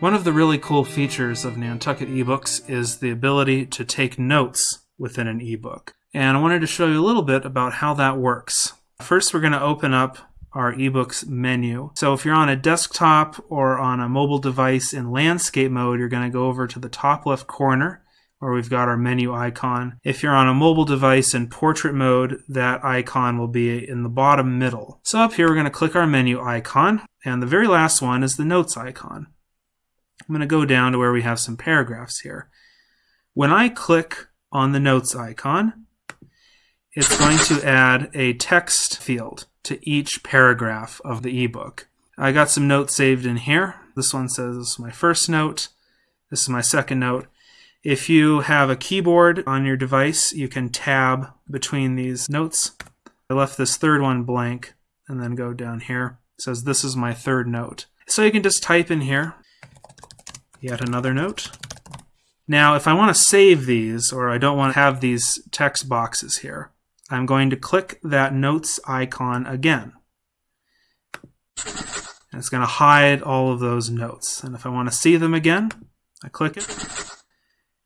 One of the really cool features of Nantucket eBooks is the ability to take notes within an ebook. And I wanted to show you a little bit about how that works. First, we're going to open up our ebooks menu. So if you're on a desktop or on a mobile device in landscape mode, you're going to go over to the top left corner where we've got our menu icon. If you're on a mobile device in portrait mode, that icon will be in the bottom middle. So up here, we're going to click our menu icon, and the very last one is the notes icon. I'm going to go down to where we have some paragraphs here. When I click on the notes icon, it's going to add a text field to each paragraph of the ebook. I got some notes saved in here. This one says this is my first note. This is my second note. If you have a keyboard on your device, you can tab between these notes. I left this third one blank and then go down here. It says this is my third note. So you can just type in here, yet another note. Now, if I want to save these, or I don't want to have these text boxes here, I'm going to click that notes icon again. And it's going to hide all of those notes. And if I want to see them again, I click it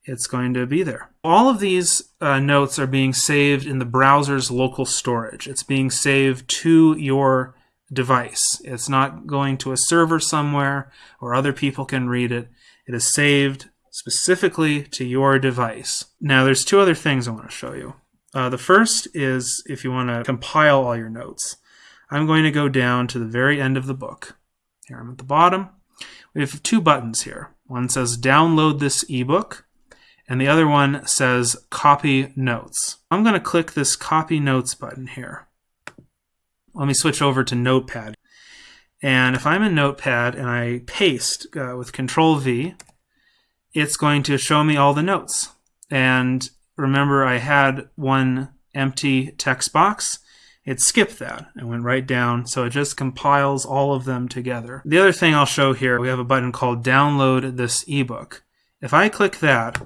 it's going to be there. All of these uh, notes are being saved in the browser's local storage. It's being saved to your device. It's not going to a server somewhere or other people can read it. It is saved specifically to your device. Now there's two other things I want to show you. Uh, the first is if you want to compile all your notes. I'm going to go down to the very end of the book. Here I'm at the bottom. We have two buttons here. One says download this ebook and the other one says copy notes. I'm going to click this copy notes button here. Let me switch over to Notepad. And if I'm in Notepad and I paste uh, with Control V, it's going to show me all the notes. And remember, I had one empty text box. It skipped that and went right down, so it just compiles all of them together. The other thing I'll show here, we have a button called Download This ebook. If I click that,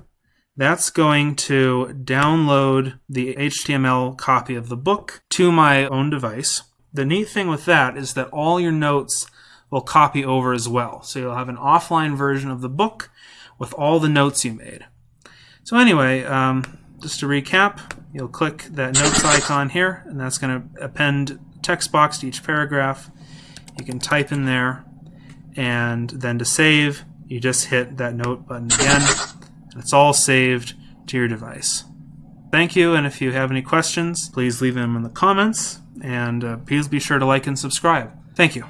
that's going to download the HTML copy of the book to my own device. The neat thing with that is that all your notes will copy over as well. So you'll have an offline version of the book with all the notes you made. So anyway, um, just to recap, you'll click that notes icon here, and that's going to append text box to each paragraph. You can type in there, and then to save, you just hit that note button again. And it's all saved to your device. Thank you, and if you have any questions, please leave them in the comments, and uh, please be sure to like and subscribe. Thank you.